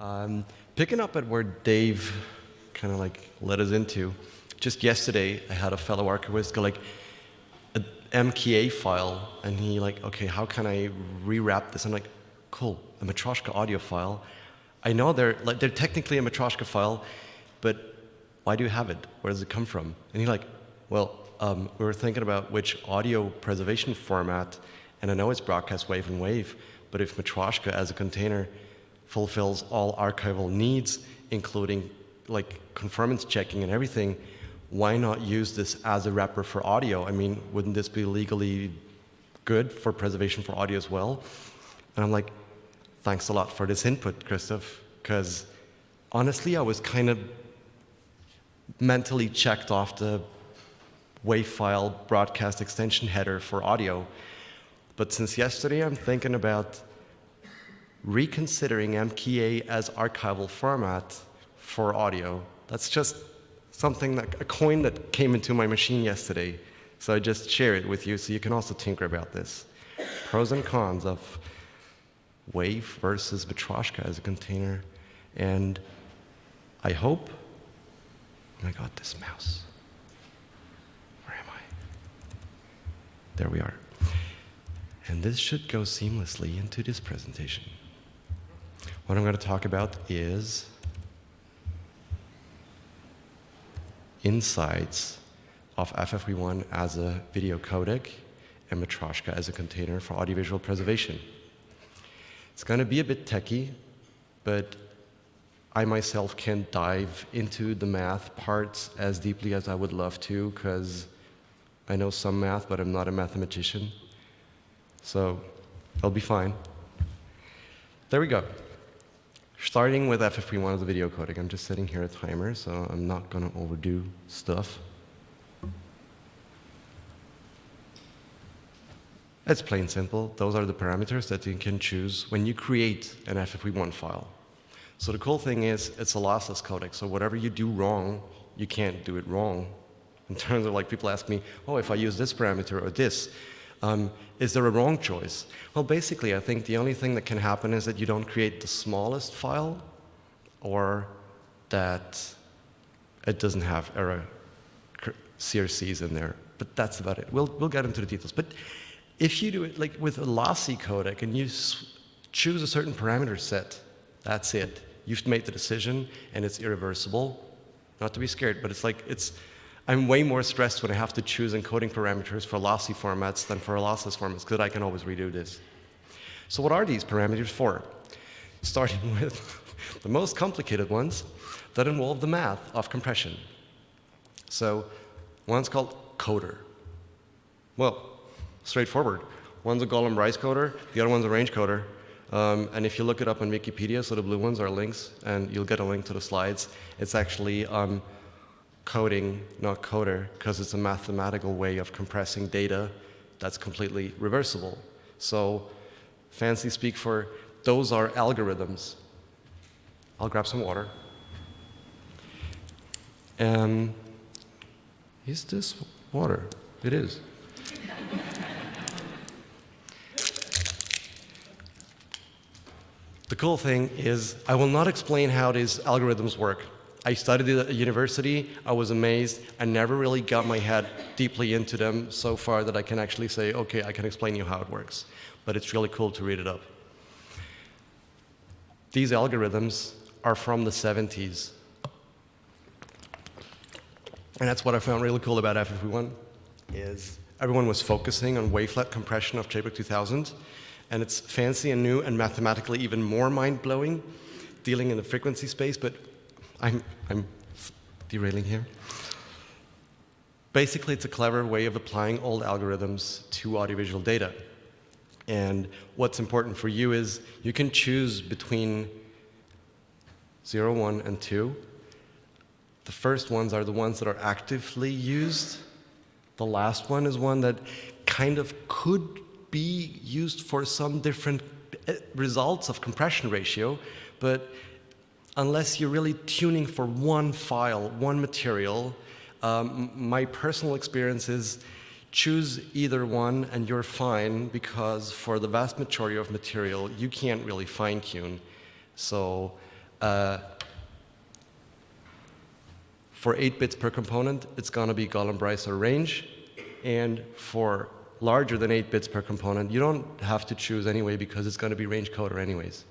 Um, picking up at where Dave kind of like led us into, just yesterday I had a fellow archivist go like, an MKA file, and he like, okay, how can I rewrap this? I'm like, cool, a Matroshka audio file. I know they're like they're technically a Matroshka file, but why do you have it? Where does it come from? And he's like, well, um, we were thinking about which audio preservation format, and I know it's broadcast wave and wave, but if Matroshka as a container fulfills all archival needs, including like conformance checking and everything, why not use this as a wrapper for audio? I mean, wouldn't this be legally good for preservation for audio as well? And I'm like, thanks a lot for this input, Christoph, because honestly, I was kind of mentally checked off the WAV file broadcast extension header for audio. But since yesterday, I'm thinking about reconsidering MKA as archival format for audio. That's just something that, a coin that came into my machine yesterday. So I just share it with you so you can also tinker about this. Pros and cons of Wave versus Matroshka as a container. And I hope, I got this mouse. Where am I? There we are. And this should go seamlessly into this presentation. What I'm going to talk about is insights of FFV1 as a video codec and Matroshka as a container for audiovisual preservation. It's going to be a bit techy, but I myself can't dive into the math parts as deeply as I would love to because I know some math, but I'm not a mathematician. So I'll be fine. There we go. Starting with FFV1 as a video codec. I'm just setting here a timer, so I'm not going to overdo stuff. It's plain simple. Those are the parameters that you can choose when you create an FFV1 file. So the cool thing is it's a lossless codec, so whatever you do wrong, you can't do it wrong. In terms of like people ask me, oh, if I use this parameter or this, um, is there a wrong choice? Well, basically, I think the only thing that can happen is that you don't create the smallest file or that it doesn't have error CRCs in there. But that's about it. We'll, we'll get into the details. But if you do it like with a lossy codec and you choose a certain parameter set, that's it. You've made the decision and it's irreversible. Not to be scared, but it's like it's I'm way more stressed when I have to choose encoding parameters for lossy formats than for lossless formats, because I can always redo this. So what are these parameters for? Starting with the most complicated ones that involve the math of compression. So one's called coder. Well, straightforward. One's a Golomb Rice coder, the other one's a range coder. Um, and if you look it up on Wikipedia, so the blue ones are links, and you'll get a link to the slides. It's actually um, coding, not coder, because it's a mathematical way of compressing data that's completely reversible. So fancy speak for those are algorithms. I'll grab some water. Um, is this water? It is. the cool thing is I will not explain how these algorithms work. I studied at university. I was amazed. I never really got my head deeply into them so far that I can actually say, okay, I can explain you how it works. But it's really cool to read it up. These algorithms are from the 70s. And that's what I found really cool about FFV1 is everyone was focusing on wavelet compression of JPEG 2000. And it's fancy and new and mathematically even more mind-blowing dealing in the frequency space, but I'm, I'm derailing here. Basically, it's a clever way of applying old algorithms to audiovisual data. And what's important for you is you can choose between 0, 1, and 2. The first ones are the ones that are actively used. The last one is one that kind of could be used for some different eh, results of compression ratio, but unless you're really tuning for one file, one material, um, my personal experience is choose either one and you're fine because for the vast majority of material, you can't really fine tune. So Uh, for 8 bits per component, it's going to be Golomb Rice or range. And for larger than 8 bits per component, you don't have to choose anyway because it's going to be range coder anyways.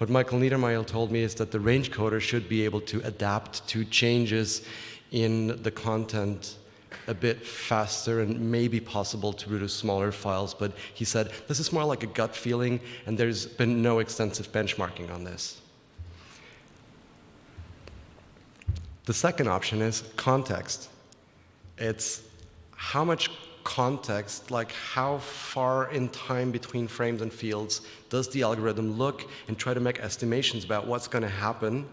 What Michael Niedermayer told me is that the range coder should be able to adapt to changes in the content a bit faster and maybe possible to produce smaller files, but he said this is more like a gut feeling and there's been no extensive benchmarking on this. The second option is context. It's how much context, like how far in time between frames and fields does the algorithm look and try to make estimations about what's going to happen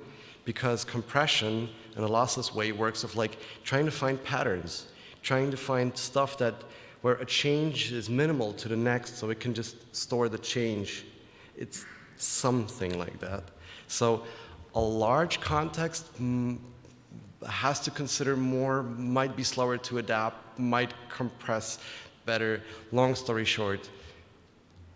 because compression in a lossless way works of like trying to find patterns, trying to find stuff that where a change is minimal to the next so it can just store the change. It's something like that. So a large context mm, has to consider more, might be slower to adapt, might compress better. Long story short,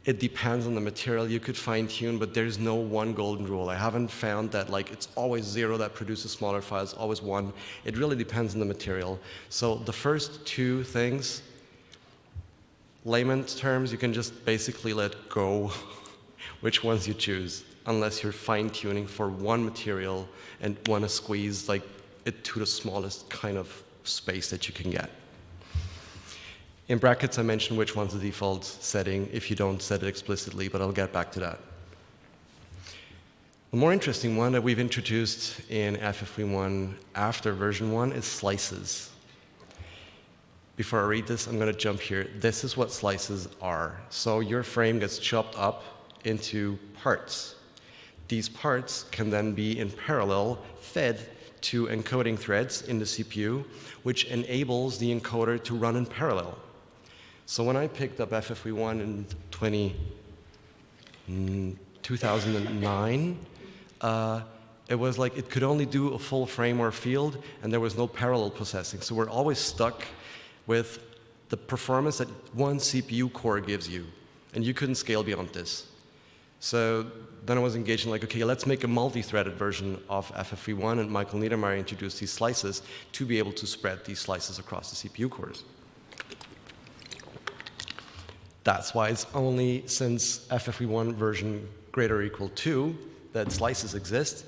it depends on the material you could fine tune, but there's no one golden rule. I haven't found that like it's always zero that produces smaller files, always one. It really depends on the material. So the first two things, layman's terms, you can just basically let go which ones you choose, unless you're fine tuning for one material and want to squeeze like it to the smallest kind of space that you can get. In brackets, I mentioned which one's the default setting if you don't set it explicitly, but I'll get back to that. The more interesting one that we've introduced in FFV1 after version 1 is slices. Before I read this, I'm going to jump here. This is what slices are. So your frame gets chopped up into parts. These parts can then be in parallel fed to encoding threads in the CPU, which enables the encoder to run in parallel. So when I picked up FFV1 in 20, mm, 2009, uh, it was like it could only do a full frame or field, and there was no parallel processing. So we're always stuck with the performance that one CPU core gives you, and you couldn't scale beyond this. So then I was engaged in like, okay, let's make a multi-threaded version of FFV1, and Michael Niedermayer introduced these slices to be able to spread these slices across the CPU cores. That's why it's only since FFV1 version greater or equal 2 that slices exist,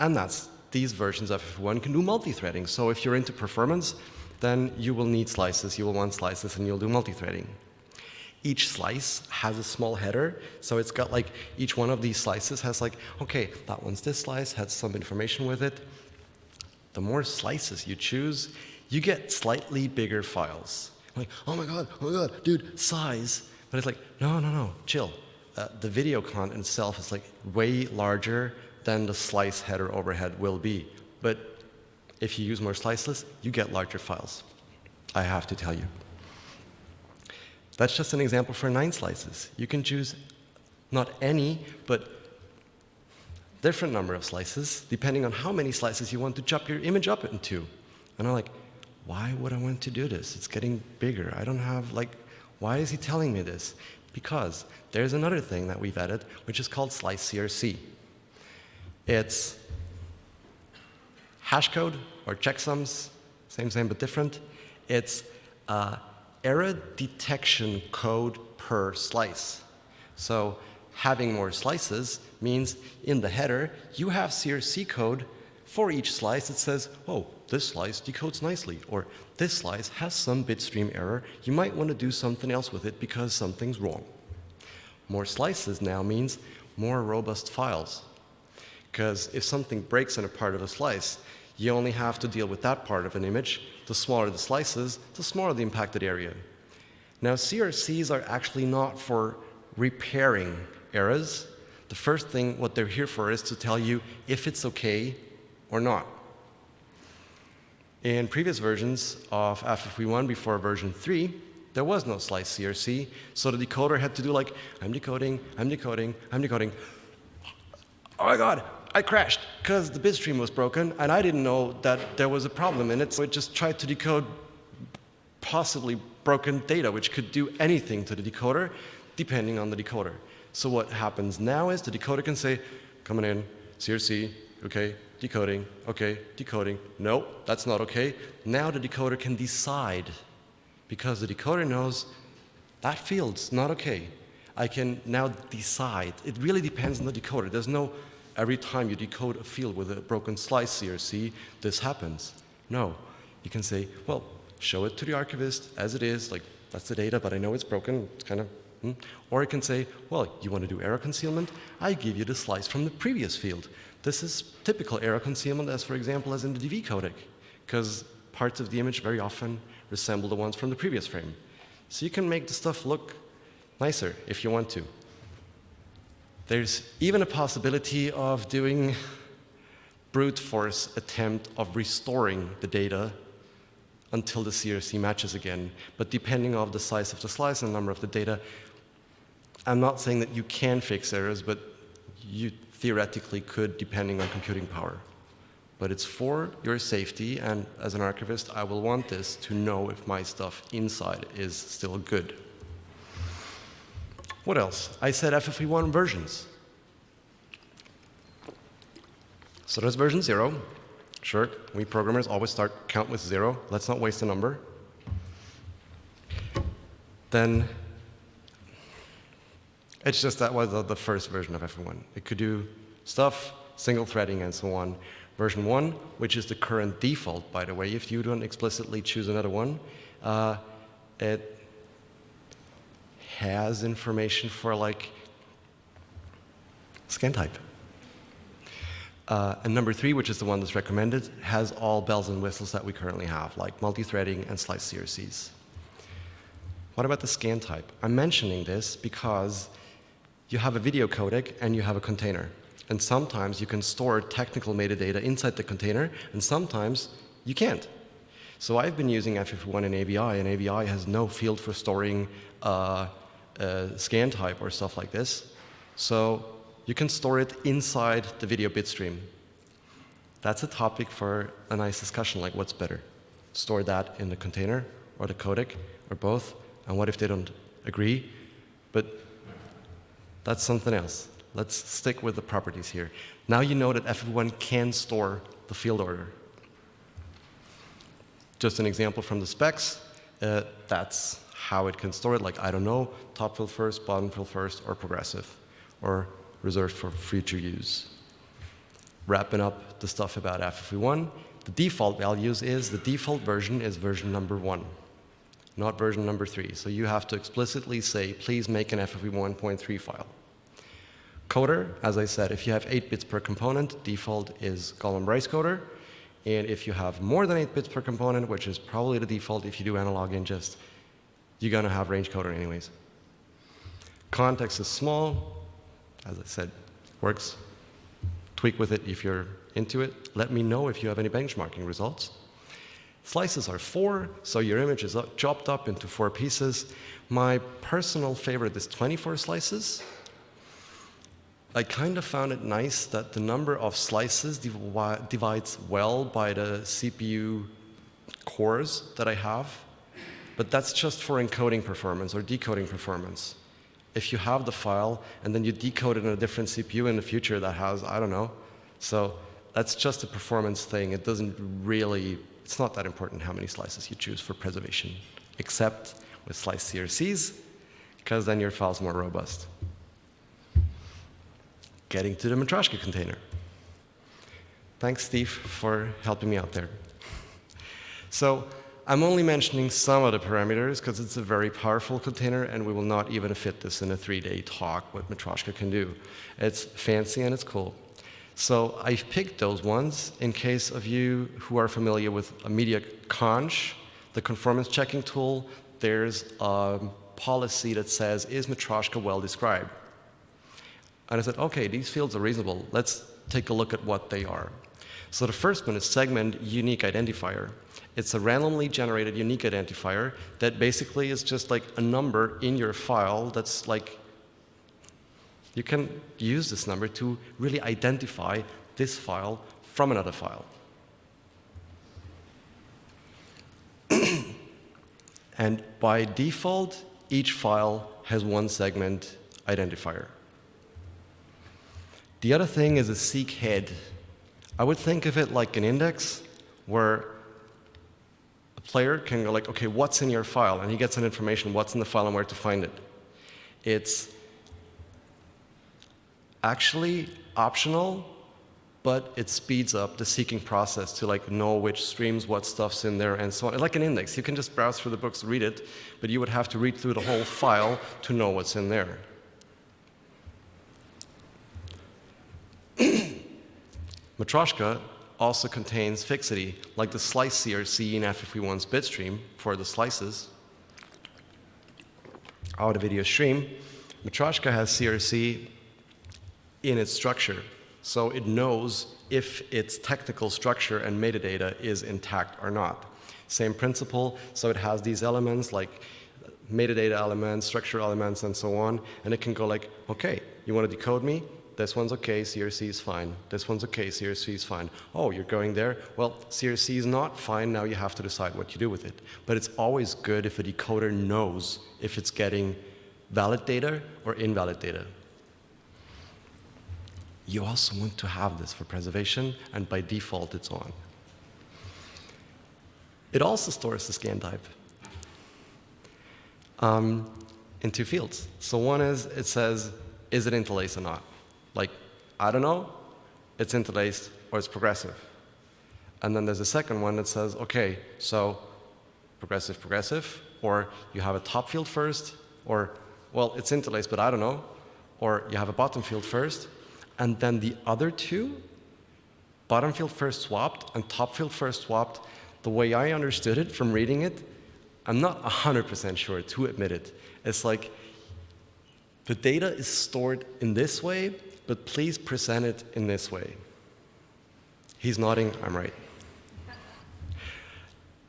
and that's these versions of FFV1 can do multi-threading. So if you're into performance, then you will need slices, you will want slices, and you'll do multi-threading. Each slice has a small header, so it's got like, each one of these slices has like, okay, that one's this slice, has some information with it. The more slices you choose, you get slightly bigger files. Like, oh my god, oh my god, dude, size. But it's like, no, no, no, chill. Uh, the video content itself is like way larger than the slice header overhead will be. But if you use more slices, you get larger files. I have to tell you. That's just an example for nine slices. You can choose not any, but different number of slices, depending on how many slices you want to chop your image up into. And I'm like, why would I want to do this? It's getting bigger. I don't have, like, why is he telling me this? Because there's another thing that we've added, which is called slice CRC. It's hash code or checksums, same, same, but different. It's uh, error detection code per slice. So having more slices means in the header, you have CRC code for each slice that says, oh, this slice decodes nicely, or this slice has some bitstream error. You might want to do something else with it because something's wrong. More slices now means more robust files. Because if something breaks in a part of a slice, you only have to deal with that part of an image. The smaller the slices, the smaller the impacted area. Now, CRCs are actually not for repairing errors. The first thing, what they're here for, is to tell you if it's okay or not. In previous versions of FFV1 before version 3, there was no slice CRC, so the decoder had to do like, I'm decoding, I'm decoding, I'm decoding. Oh my god, I crashed because the bitstream was broken and I didn't know that there was a problem in it, so it just tried to decode possibly broken data, which could do anything to the decoder depending on the decoder. So what happens now is the decoder can say, coming in, CRC, okay, decoding, okay, decoding. No, that's not okay. Now the decoder can decide because the decoder knows that field's not okay. I can now decide. It really depends on the decoder. There's no every time you decode a field with a broken slice CRC, this happens. No. You can say, well, show it to the archivist as it is, like that's the data, but I know it's broken. It's kind of Hmm? Or you can say, well, you want to do error concealment? I give you the slice from the previous field. This is typical error concealment as, for example, as in the DV codec, because parts of the image very often resemble the ones from the previous frame. So you can make the stuff look nicer if you want to. There's even a possibility of doing brute force attempt of restoring the data until the CRC matches again. But depending on the size of the slice and the number of the data, I'm not saying that you can fix errors, but you theoretically could depending on computing power. But it's for your safety, and as an archivist, I will want this to know if my stuff inside is still good. What else? I said FFV1 versions. So there's version 0. Sure, we programmers always start count with 0. Let's not waste a number. Then it's just that was the first version of FFV1. It could do stuff, single threading, and so on. Version 1, which is the current default, by the way, if you don't explicitly choose another one, uh, it has information for like scan type. Uh, and number three, which is the one that's recommended, has all bells and whistles that we currently have, like multi-threading and slice CRCs. What about the scan type? I'm mentioning this because you have a video codec and you have a container. And sometimes you can store technical metadata inside the container, and sometimes you can't. So I've been using FFV1 and AVI, and AVI has no field for storing uh, uh, scan type or stuff like this. So you can store it inside the video bitstream. That's a topic for a nice discussion, like what's better? Store that in the container or the codec or both? And what if they don't agree? But that's something else. Let's stick with the properties here. Now you know that FFV1 can store the field order. Just an example from the specs, uh, that's how it can store it, like, I don't know, top field first, bottom field first, or progressive, or reserved for future use. Wrapping up the stuff about FFV1, the default values is, the default version is version number one, not version number three. So you have to explicitly say, please make an FFV 1.3 file. Coder, as I said, if you have 8 bits per component, default is Golomb Rice coder. And if you have more than 8 bits per component, which is probably the default if you do analog ingest, you're going to have range coder anyways. Context is small. As I said, works. Tweak with it if you're into it. Let me know if you have any benchmarking results. Slices are four, so your image is chopped up into four pieces. My personal favorite is 24 slices. I kind of found it nice that the number of slices divi divides well by the CPU cores that I have, but that's just for encoding performance or decoding performance. If you have the file and then you decode it in a different CPU in the future that has, I don't know, so that's just a performance thing. It doesn't really, it's not that important how many slices you choose for preservation, except with slice CRCs, because then your file's more robust getting to the Matryoshka container. Thanks, Steve, for helping me out there. So I'm only mentioning some of the parameters because it's a very powerful container and we will not even fit this in a three-day talk what Matryoshka can do. It's fancy and it's cool. So I've picked those ones in case of you who are familiar with a media conch, the conformance checking tool, there's a policy that says, is Matryoshka well described? And I said, okay, these fields are reasonable. Let's take a look at what they are. So the first one is segment unique identifier. It's a randomly generated unique identifier that basically is just like a number in your file that's like, you can use this number to really identify this file from another file. and by default, each file has one segment identifier. The other thing is a seek head. I would think of it like an index where a player can go like, okay, what's in your file? And he gets an information, what's in the file and where to find it. It's actually optional, but it speeds up the seeking process to like know which streams, what stuff's in there, and so on. Like an index, you can just browse through the books, read it, but you would have to read through the whole file to know what's in there. Matroshka also contains fixity, like the slice CRC in FFV1's bitstream for the slices. Out of video stream, Matroshka has CRC in its structure. So it knows if its technical structure and metadata is intact or not. Same principle, so it has these elements like metadata elements, structure elements, and so on, and it can go like, okay, you want to decode me? This one's okay, CRC is fine. This one's okay, CRC is fine. Oh, you're going there? Well, CRC is not fine, now you have to decide what you do with it. But it's always good if a decoder knows if it's getting valid data or invalid data. You also want to have this for preservation, and by default, it's on. It also stores the scan type um, in two fields. So one is, it says, is it interlaced or not? Like, I don't know, it's interlaced or it's progressive. And then there's a second one that says, okay, so progressive, progressive, or you have a top field first, or, well, it's interlaced, but I don't know, or you have a bottom field first, and then the other two, bottom field first swapped and top field first swapped, the way I understood it from reading it, I'm not 100% sure to admit it. It's like the data is stored in this way, but please present it in this way. He's nodding, I'm right.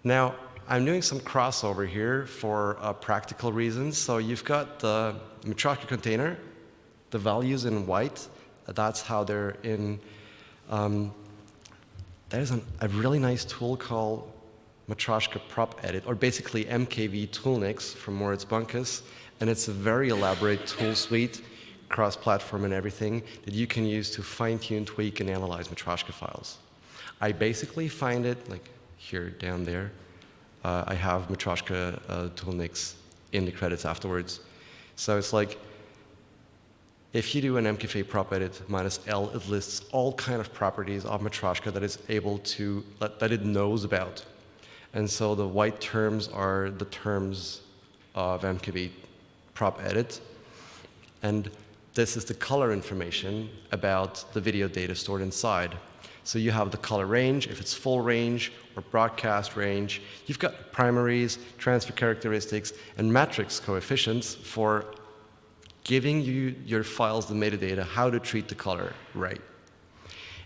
Now, I'm doing some crossover here for uh, practical reasons. So you've got the Matroshka container, the values in white, that's how they're in. Um, there's an, a really nice tool called Matroshka Prop Edit, or basically MKV Toolnix from Moritz Bunkus, and it's a very elaborate tool suite, cross-platform and everything, that you can use to fine-tune, tweak, and analyze Matroshka files. I basically find it, like here, down there, uh, I have Matroshka uh, Toolnix in the credits afterwards. So it's like, if you do an MKV prop edit minus L, it lists all kind of properties of Matroshka that is able to, that it knows about. And so the white terms are the terms of MKV prop edit. And this is the color information about the video data stored inside. So you have the color range, if it's full range or broadcast range. You've got primaries, transfer characteristics, and matrix coefficients for giving you your files the metadata, how to treat the color right.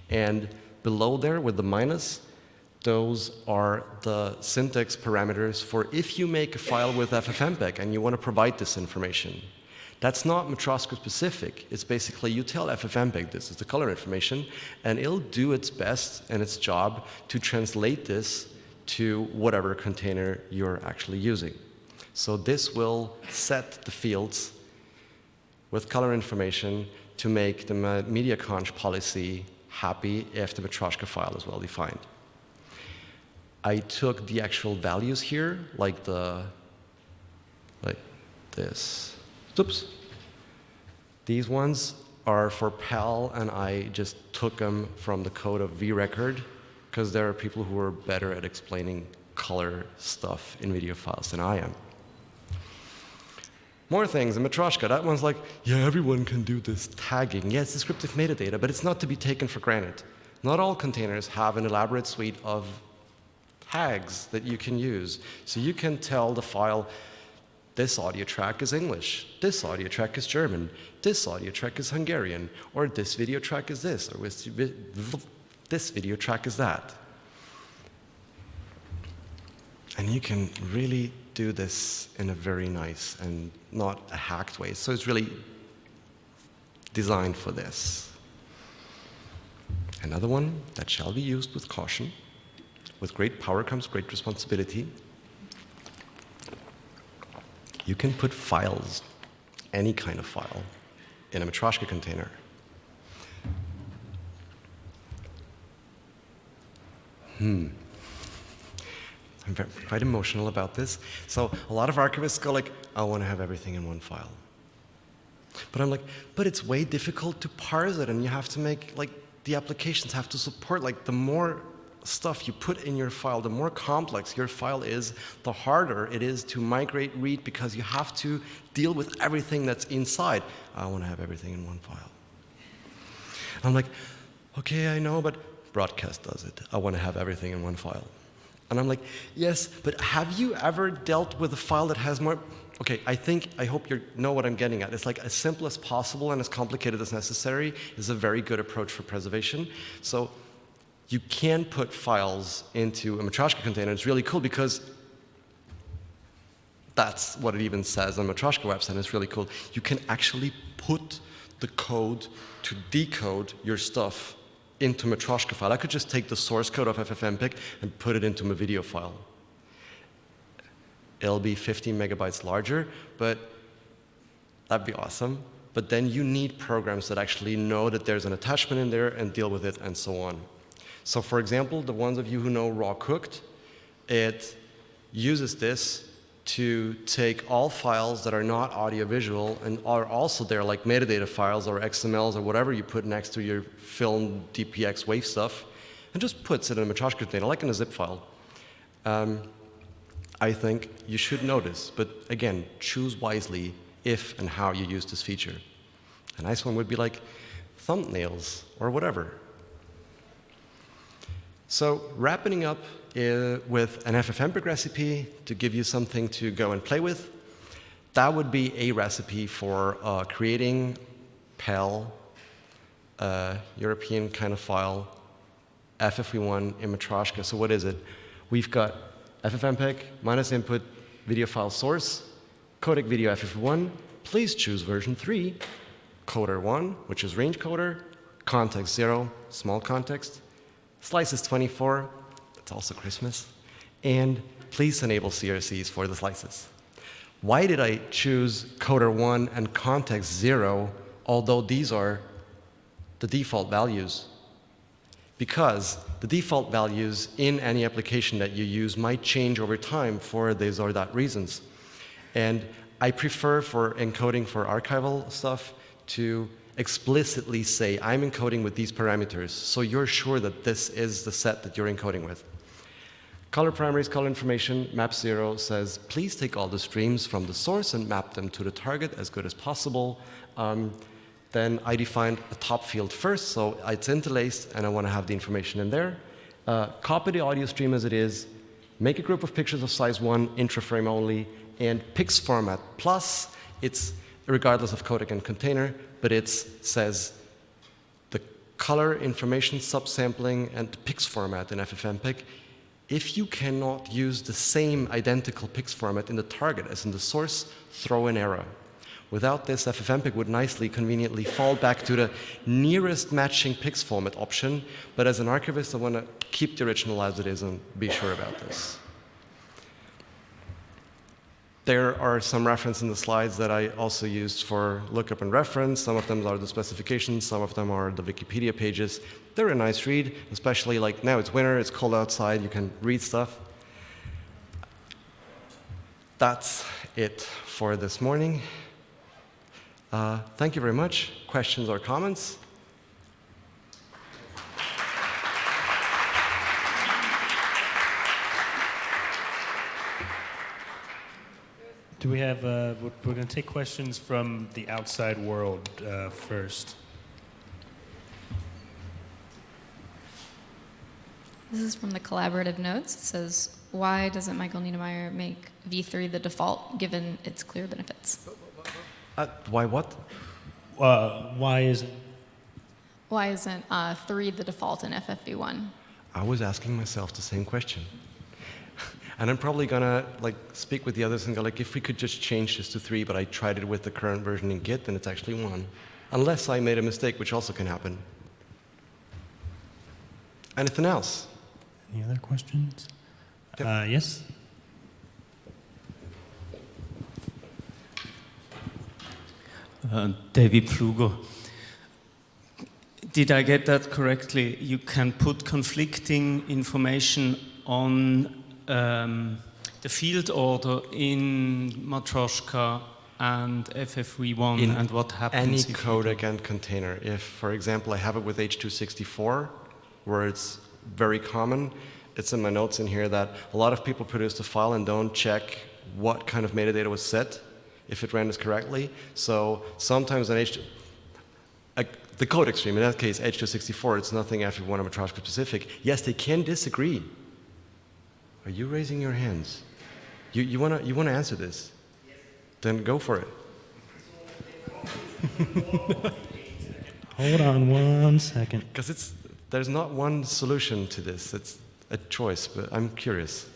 And below there with the minus, those are the syntax parameters for if you make a file with FFmpeg and you want to provide this information. That's not Matroshka specific. It's basically you tell FFmpeg this is the color information, and it'll do its best and its job to translate this to whatever container you're actually using. So this will set the fields with color information to make the MediaConch policy happy if the Matroshka file is well defined. I took the actual values here, like the, like this. Oops. These ones are for PAL, and I just took them from the code of vRecord, because there are people who are better at explaining color stuff in video files than I am. More things in Matroshka. That one's like, yeah, everyone can do this tagging. Yeah, it's descriptive metadata, but it's not to be taken for granted. Not all containers have an elaborate suite of tags that you can use. So you can tell the file, this audio track is English, this audio track is German, this audio track is Hungarian, or this video track is this, or this video track is that. And you can really do this in a very nice and not a hacked way. So it's really designed for this. Another one that shall be used with caution. With great power comes great responsibility you can put files, any kind of file, in a Matryoshka container. Hmm. I'm quite emotional about this. So a lot of archivists go like, I want to have everything in one file. But I'm like, but it's way difficult to parse it, and you have to make, like, the applications have to support, like, the more stuff you put in your file, the more complex your file is, the harder it is to migrate read because you have to deal with everything that's inside. I want to have everything in one file. I'm like, okay, I know, but broadcast does it. I want to have everything in one file. And I'm like, yes, but have you ever dealt with a file that has more? Okay, I think, I hope you know what I'm getting at. It's like as simple as possible and as complicated as necessary is a very good approach for preservation. So you can put files into a Matryoshka container. It's really cool because that's what it even says on Matryoshka website. It's really cool. You can actually put the code to decode your stuff into Matryoshka file. I could just take the source code of FFmpeg and put it into my video file. It'll be 15 megabytes larger, but that'd be awesome. But then you need programs that actually know that there's an attachment in there and deal with it and so on. So for example, the ones of you who know RAWcooked, it uses this to take all files that are not audiovisual and are also there, like metadata files or XMLs or whatever you put next to your film DPX wave stuff, and just puts it in a Matryoshka container, like in a zip file. Um, I think you should notice, but again, choose wisely if and how you use this feature. A nice one would be like thumbnails or whatever. So wrapping up uh, with an FFmpeg recipe to give you something to go and play with, that would be a recipe for uh, creating PAL, uh, European kind of file, FFV1 in Matryoshka. So what is it? We've got FFmpeg minus input video file source, codec video FFV1. Please choose version 3, coder 1, which is range coder, context 0, small context, slices 24, it's also Christmas, and please enable CRCs for the slices. Why did I choose coder 1 and context 0, although these are the default values? Because the default values in any application that you use might change over time for these or that reasons. And I prefer for encoding for archival stuff to explicitly say, I'm encoding with these parameters, so you're sure that this is the set that you're encoding with. Color primaries, color information, map zero says, please take all the streams from the source and map them to the target as good as possible. Um, then I defined a top field first, so it's interlaced and I want to have the information in there. Uh, copy the audio stream as it is, make a group of pictures of size one, intraframe only, and PIX format plus, it's regardless of codec and container, but it says the color information subsampling and the PIX format in FFmpeg. If you cannot use the same identical PIX format in the target as in the source, throw an error. Without this, FFmpeg would nicely, conveniently fall back to the nearest matching PIX format option, but as an archivist, I want to keep the original as it is and be sure about this. There are some reference in the slides that I also used for lookup and reference. Some of them are the specifications, some of them are the Wikipedia pages. They're a nice read, especially like now it's winter, it's cold outside, you can read stuff. That's it for this morning. Uh, thank you very much. Questions or comments? Do we have, uh, we're, we're going to take questions from the outside world uh, first. This is from the collaborative notes. It says, why doesn't Michael Niedermayer make V3 the default given its clear benefits? Uh, why what? Uh, why is it? Why isn't uh, 3 the default in FFV1? I was asking myself the same question. And I'm probably gonna like speak with the others and go like, if we could just change this to three, but I tried it with the current version in Git, then it's actually one. Unless I made a mistake, which also can happen. Anything else? Any other questions? Yep. Uh, yes? Uh, David Pfluger. Did I get that correctly? You can put conflicting information on um, the field order in Matroshka and FFV1 In and what happens Any codec and container. If, for example, I have it with H264, where it's very common, it's in my notes in here that a lot of people produce the file and don't check what kind of metadata was set, if it ran renders correctly. So sometimes an H, a, the codec stream, in that case H264, it's nothing FFV1 or Matroshka specific. Yes, they can disagree. Are you raising your hands? You, you want to you wanna answer this? Then go for it. Hold on one second. Because it's there's not one solution to this. It's a choice, but I'm curious.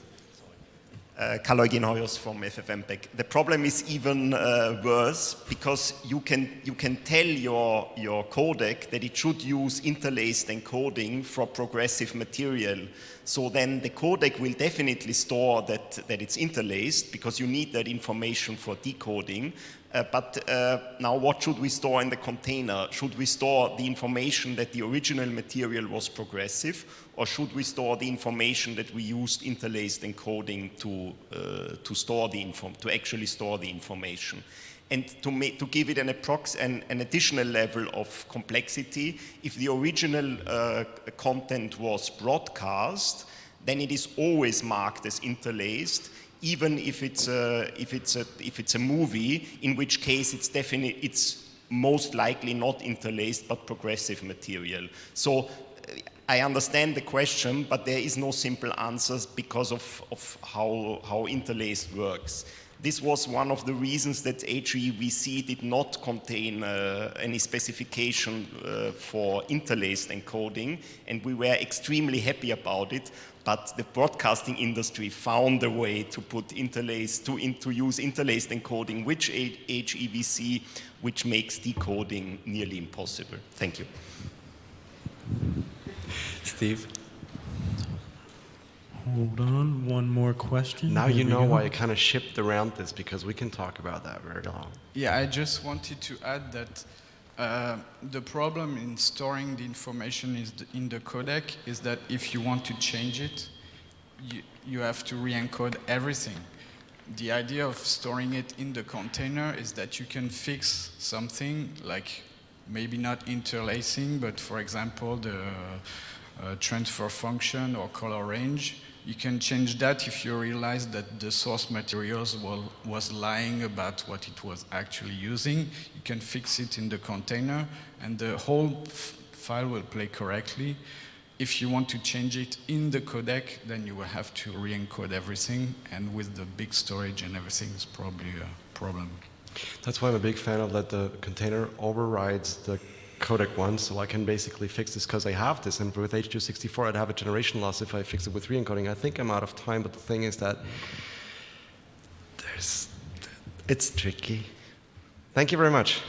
Uh, Carl Hoyos from FFmpeg. The problem is even uh, worse because you can, you can tell your, your codec that it should use interlaced encoding for progressive material. So then the codec will definitely store that, that it's interlaced because you need that information for decoding. Uh, but uh, now what should we store in the container? Should we store the information that the original material was progressive or should we store the information that we used interlaced encoding to, uh, to store the info, to actually store the information? And to, to give it an, an, an, additional level of complexity, if the original uh, content was broadcast, then it is always marked as interlaced even if it's a, if it's a, if it's a movie, in which case it's definitely, it's most likely not interlaced but progressive material. So uh, I understand the question, but there is no simple answers because of, of how, how interlaced works. This was one of the reasons that HEVC did not contain uh, any specification uh, for interlaced encoding, and we were extremely happy about it but the broadcasting industry found a way to put interlaced, to, in, to use interlaced encoding with HEVC, which makes decoding nearly impossible. Thank you. Steve? Hold on, one more question. Now Here you know go. why I kind of shipped around this because we can talk about that very long. Yeah, I just wanted to add that uh, the problem in storing the information is the, in the codec is that if you want to change it, you, you have to re-encode everything. The idea of storing it in the container is that you can fix something like maybe not interlacing, but for example, the uh, transfer function or color range. You can change that if you realize that the source materials was, was lying about what it was actually using. You can fix it in the container and the whole file will play correctly. If you want to change it in the codec, then you will have to re-encode everything and with the big storage and everything is probably a problem. That's why I'm a big fan of that the container overrides the codec one, so I can basically fix this because I have this. And with H264, I'd have a generation loss if I fix it with re-encoding. I think I'm out of time, but the thing is that there's, it's tricky. Thank you very much.